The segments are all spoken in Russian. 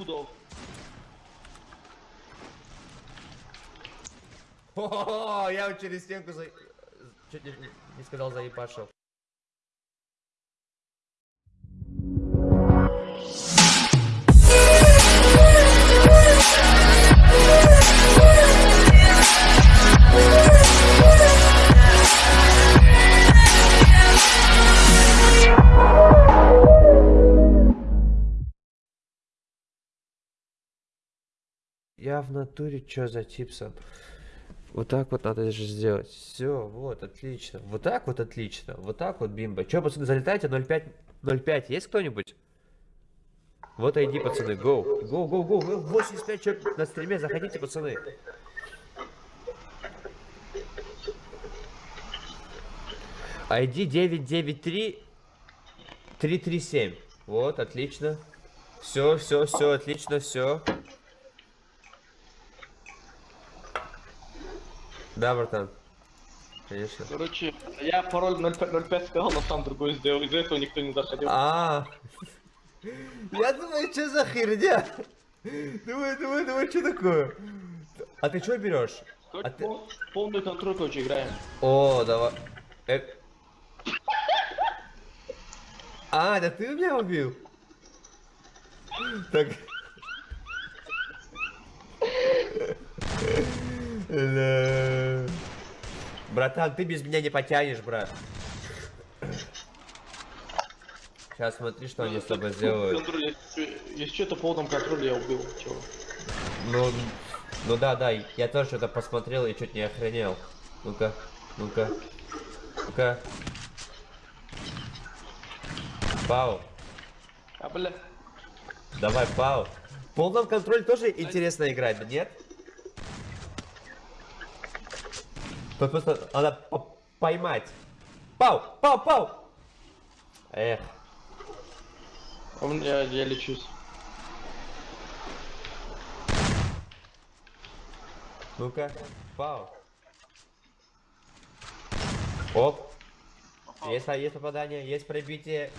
пудов. О, я вот через стенку за... Чуть не, не сказал заебашил. В натуре чё за типсон? Вот так вот надо же сделать. Все, вот, отлично. Вот так вот отлично. Вот так вот бимба. Че, пацаны, залетайте 0.5? 0.5 есть кто-нибудь? Вот иди, пацаны, гоу. Гоу, гоу, гоу. 85 человек на стриме, заходите, пацаны. ID 993 337. Вот, отлично. Все, все, все, отлично, все. Да, братан. Конечно. Короче, я пароль 05, 05 сказал, но сам другой сделал. Из-за этого никто не заходил. А, я думаю, что за херня? Думаю, думаю, думаю, что такое? А ты что берешь? А ты- пол- полный контроль, короче, играем. О, давай. Э. А, да ты меня убил? Так. Ля. Братан, ты без меня не потянешь, брат. Сейчас смотри, что они с тобой сделают. Контроль, если, что-то в полном контроле я убил. Чего? Ну, ну да, да, я тоже что-то посмотрел и чуть не охренел. Ну-ка, ну-ка, ну-ка. Пау, А, бля. давай, пау. В полном контроле тоже интересно играть, да нет? Тут просто надо по- поймать. Пау, пау, пау. Эх, А у меня я лечусь. ну-ка, пау. Оп. Есть, а, есть попадание, есть пробитие.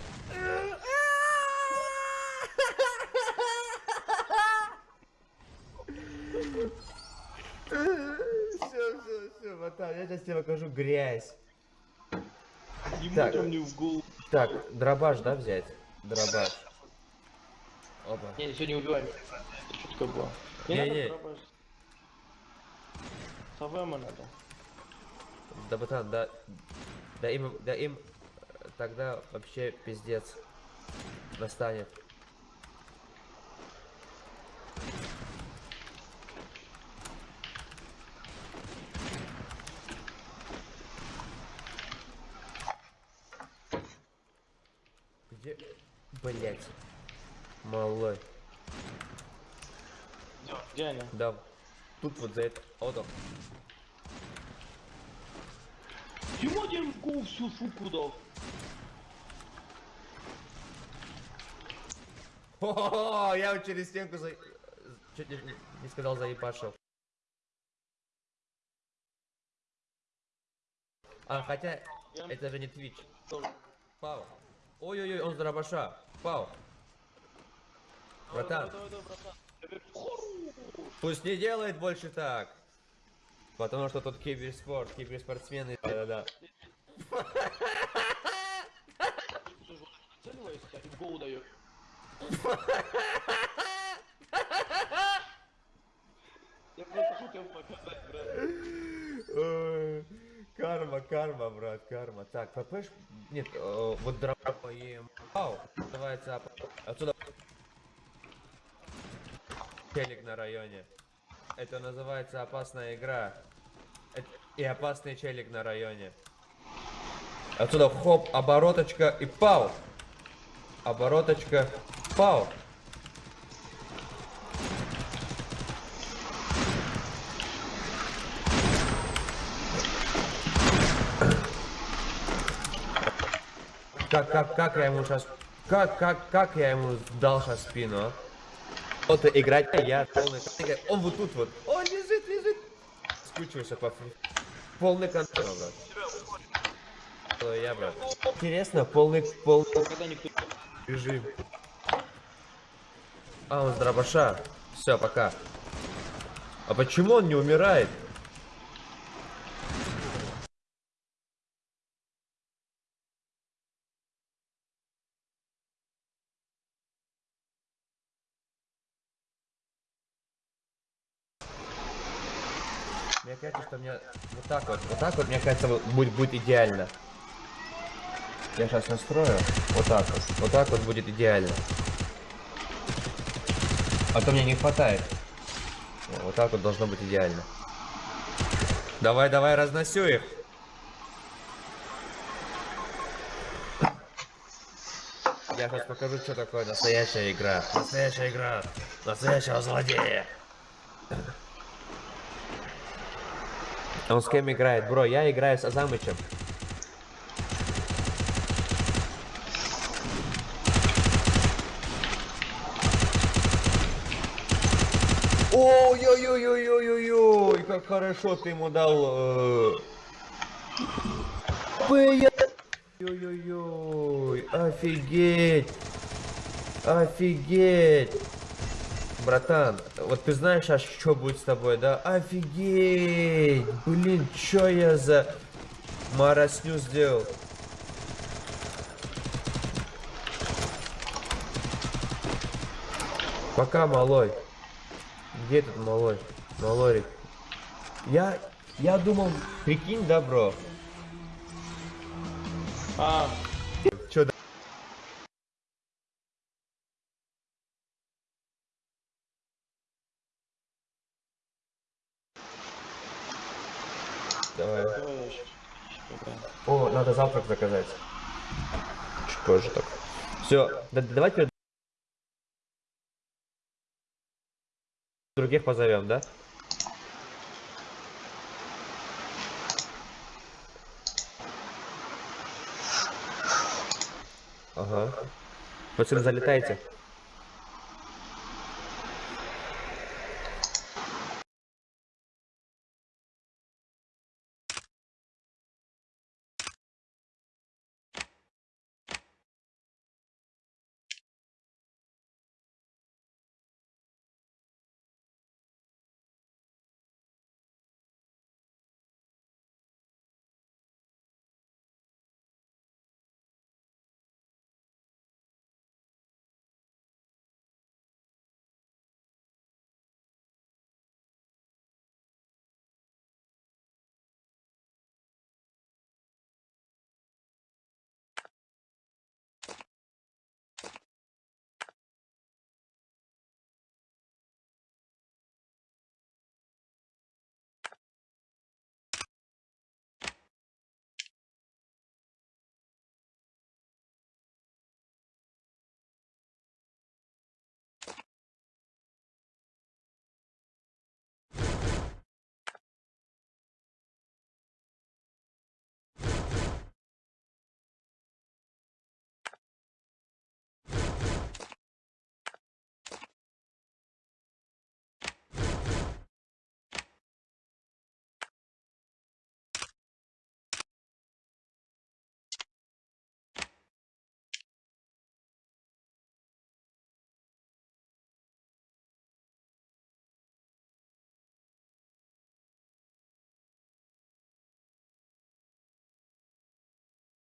Все, братан, я сейчас тебе покажу грязь. Ему Так. там не в голову. Так, дробаш, да, взять? Дробаш. Опа. Не, сегодня убиваем. Это шутка была. Не-не. надо дробаш. СВМ надо. Да, братан, да, да им, да им тогда вообще пиздец настанет. Где, блять, малой, Где они? да, тут вот за это, вот он. В голову всю шутку дал. О, я через стенку за... Чуть не, сказал заебашил. А, хотя, это же не Twitch. Пау. Ой-ой-ой, он с дробаша. Пау. Братан, Давай, давай, давай, братан. Пусть не делает больше так. Потому что тут киберспорт, киберспортсмены. Да-да-да. И в голову дает. Я просто хотел показать, брат. Карма, карма, брат, карма. Так, ППш... Нет, э, вот дроба ем. Пау, называется... Отсюда... Челик на районе. Это называется опасная игра. И опасный челик на районе. Отсюда хоп, обороточка и пау. Обороточка, пау. Как, как, как я ему сейчас... Как, как, как я ему дал сейчас спину, а? Вот играть, а я полный... Он вот тут вот. Он лежит, лежит. Скучился по Полный контроль, брат. Я, брат. Интересно, полный, полный режим. А, он с дробаша. Все, пока. А почему он не умирает? Мне кажется, что мне вот так вот, вот так вот, мне кажется, будет, будет идеально. Я сейчас настрою. Вот так вот. Вот так вот будет идеально. А то мне не хватает. Вот так вот должно быть идеально. Давай, давай, разносю их. Я сейчас покажу, что такое настоящая игра. Настоящая игра. Настоящего злодея. Он с кем играет? Бро, я играю с Азамычем. Ой-ой-ой-ой-ой-ой, как хорошо ты ему дал. Ой-ой-ой, офигеть. Офигеть. Братан, вот ты знаешь, аж что будет с тобой, да? Офигеть! Блин, чё я за марасню сделал? Пока, малой. Где этот малой? Малорик. Я, я думал, прикинь, да, бро? А, Чё, да? Давай. давай я щас поиграем. О, надо завтрак заказать. Чуть позже так. Все, давайте других позовем, да? Ага. Пацаны, залетайте.